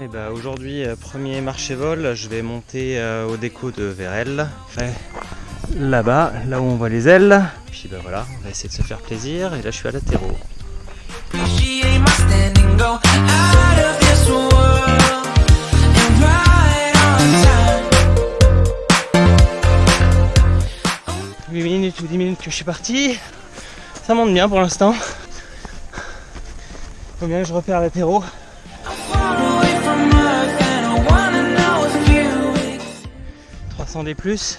Et bah aujourd'hui euh, premier marché vol, je vais monter euh, au déco de Vérel. Là-bas, là où on voit les ailes. Puis bah voilà, on va essayer de se faire plaisir. Et là je suis à la terreau. Appreciate my standing, go out of this world and right on time. 8 minutes ou 10 minutes que je suis parti. Ça monte bien pour l'instant. Faut bien que je repère la terreau. Far away from earth and I wanna know if you 300 des plus.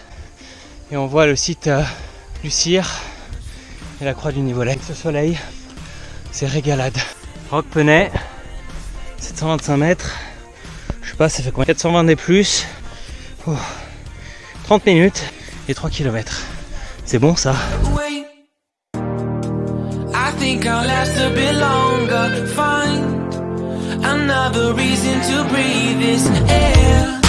Et on voit le site euh, du Cire et la croix du. Avec ce soleil, c'est régalade. Rock Penay, 725 mètres. Je sais pas, ça fait combien? 420 des plus. Oh, 30 minutes et 3 km. C'est bon ça think I'll last a bit longer. Find another reason to breathe this air.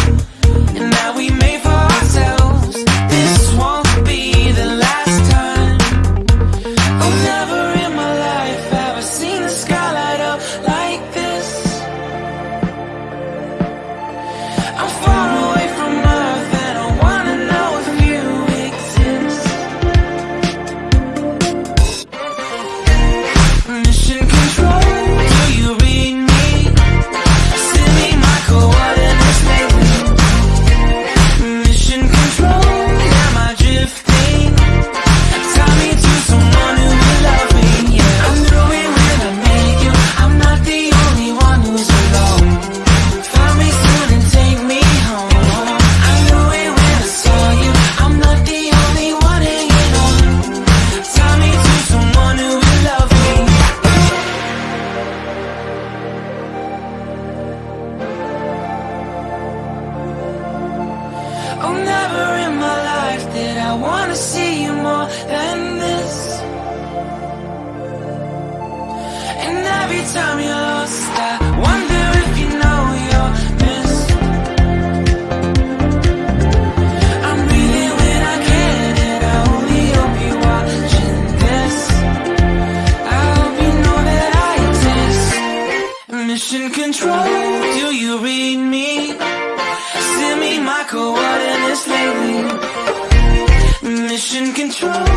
Oh, never in my life did I wanna see you more than this. And every time you're lost, I wonder if you know you're missed. I'm when I can, and I only hope you're watching this. I hope you know that I exist. Mission control, do you read me? Me my coordinates lately. Mission control.